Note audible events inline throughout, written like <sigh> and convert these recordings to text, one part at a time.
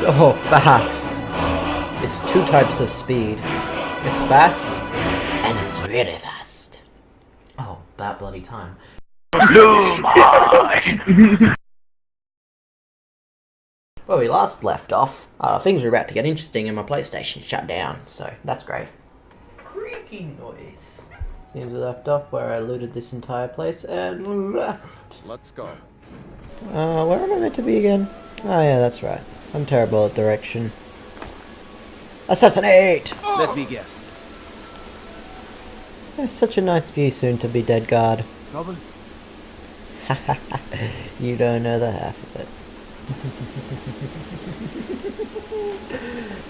so fast. It's two types of speed. It's fast, and it's really fast. Oh, that bloody time. <laughs> Where we last left off, uh, things were about to get interesting and my PlayStation shut down, so that's great. Creaking noise. Seems we left off where I looted this entire place and left. Let's go. Uh, where am I meant to be again? Oh yeah, that's right. I'm terrible at direction. Assassinate! Let me guess. Such a nice view soon to be dead guard. Trouble? <laughs> you don't know the half of it.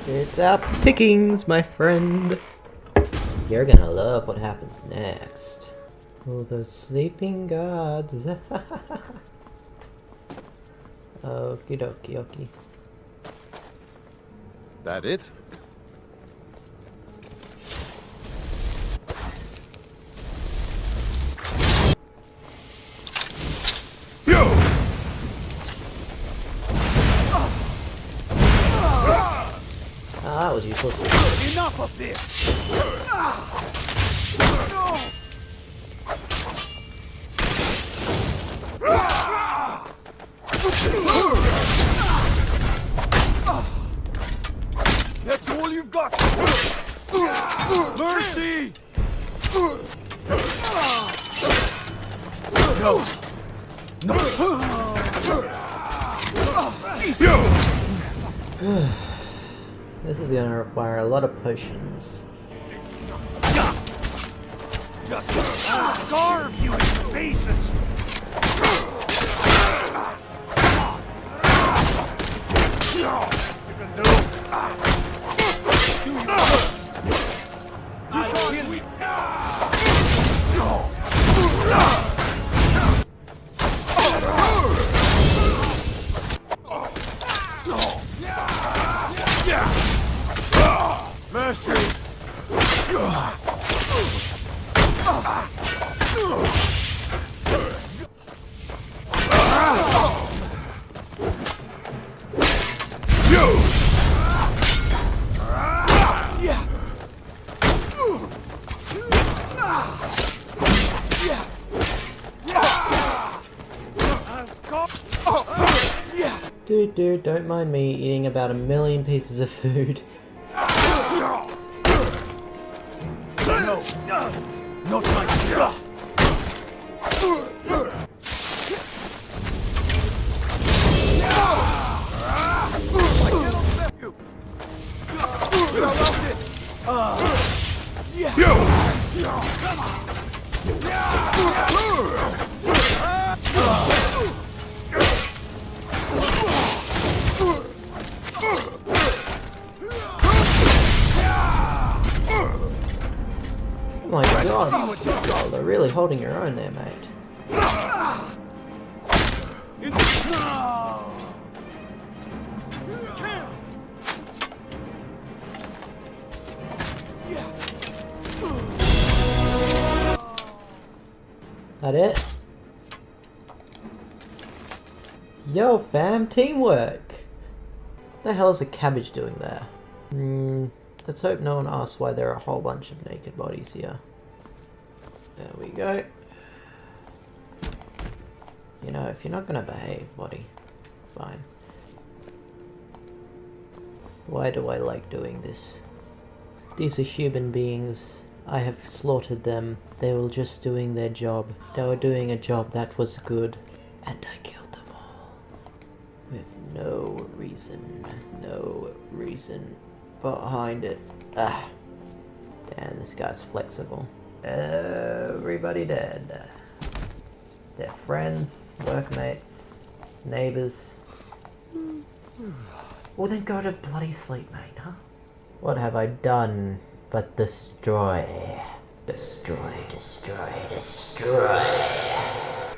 it's our pickings, my friend. You're gonna love what happens next. Oh, those sleeping gods. <laughs> Okie dokie okie. That it? Ah, that was useless. Enough of this! That's Mercy! No! No! <sighs> This is gonna require a lot of potions. Just carve you in Mercy! Dude, dude, don't mind me eating about a million pieces of food. <laughs> Oh my god, really holding your own there, mate. That it? Yo fam, teamwork! What the hell is a cabbage doing there? Hmm, let's hope no one asks why there are a whole bunch of naked bodies here. There we go. You know, if you're not gonna behave, buddy, fine. Why do I like doing this? These are human beings. I have slaughtered them. They were just doing their job. They were doing a job that was good. And I killed them all. With no reason. No reason behind it. Ah. Damn, this guy's flexible. Everybody dead. Their friends, workmates, neighbors. Well then go to bloody sleep, mate, huh? What have I done but destroy? Destroy, destroy, destroy.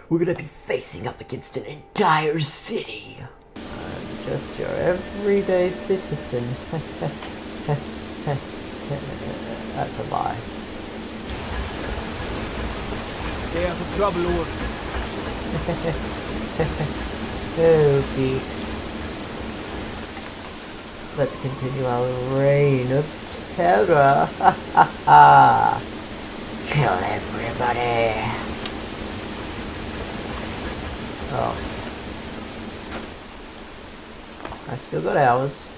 We're gonna be facing up against an entire city. I'm just your everyday citizen. <laughs> That's a lie. Stay out of trouble, Lord. <laughs> Okay. Let's continue our reign of terror. Ha ha ha! Kill everybody! Oh. I still got hours.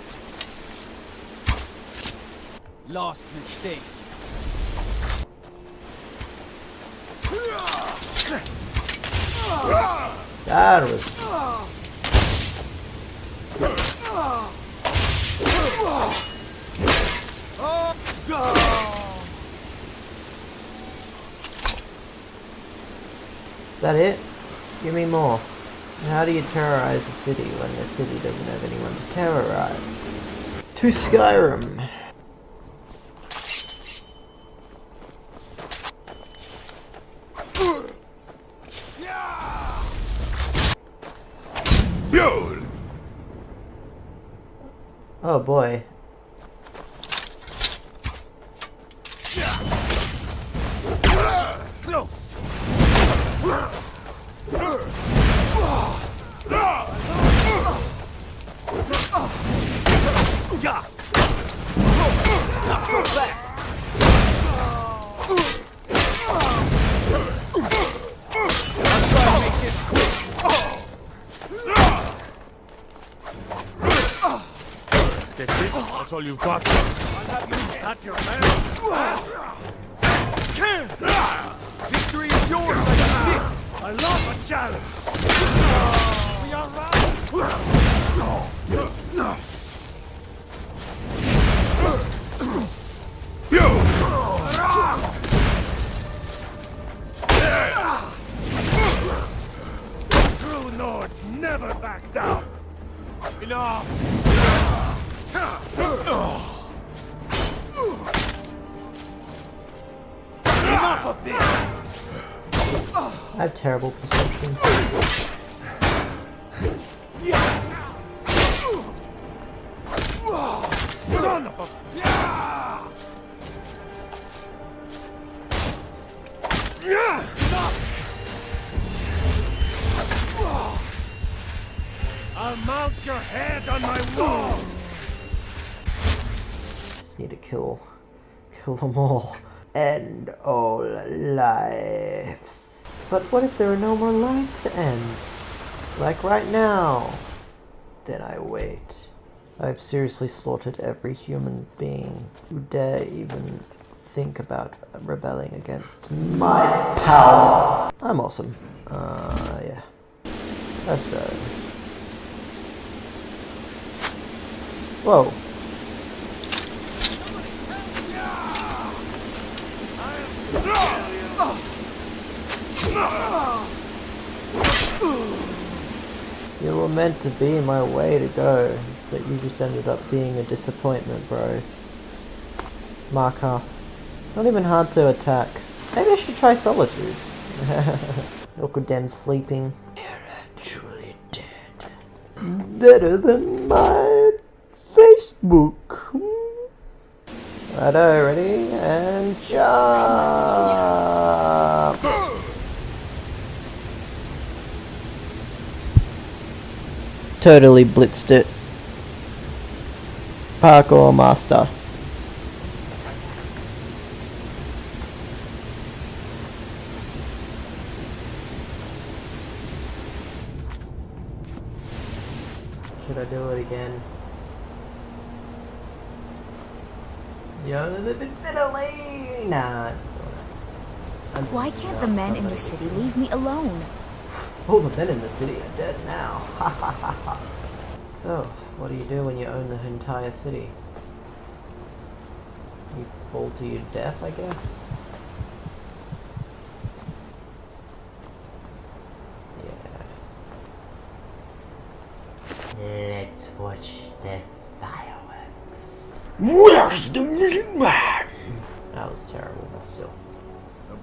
Last mistake. That was Is that it? Give me more. How do you terrorize a city when the city doesn't have anyone to terrorize? To Skyrim! Oh boy. Close. Not so fast. I'll try to make this quick. That's it? That's all you've got? I'll have you at your man. Victory is yours, I admit. I love a challenge. We are right. Enough of this. I have terrible perception. Son of a... I'll mount your head on my wall! Just need to kill, kill them all. End all lives. But what if there are no more lives to end? Like right now. Then I wait. I've seriously slaughtered every human being who dare even think about rebelling against my power. I'm awesome. Uh, yeah. Let's go. Whoa. You were meant to be my way to go, but you just ended up being a disappointment, bro. Markarth. Not even hard to attack. Maybe I should try Solitude. Look at them sleeping. You're actually dead. Better than my Facebook. Righto, ready? And jump! Totally blitzed it. Parkour master. Should I do it again? Yo, the bit fiddly! Nah. I'm- Why can't the men in the city leave me alone? Oh, All the men in the city are dead now. <laughs> So, what do you do when you own the entire city? You fall to your death, I guess? Yeah. Let's watch the fireworks. Where's the meat man?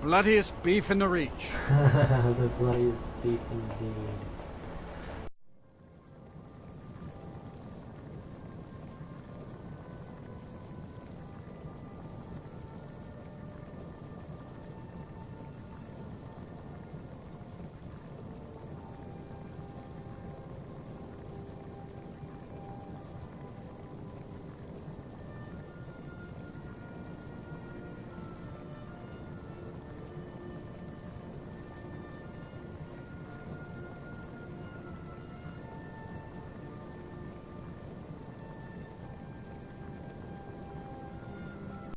Bloodiest beef in the reach. <laughs> the bloodiest beef.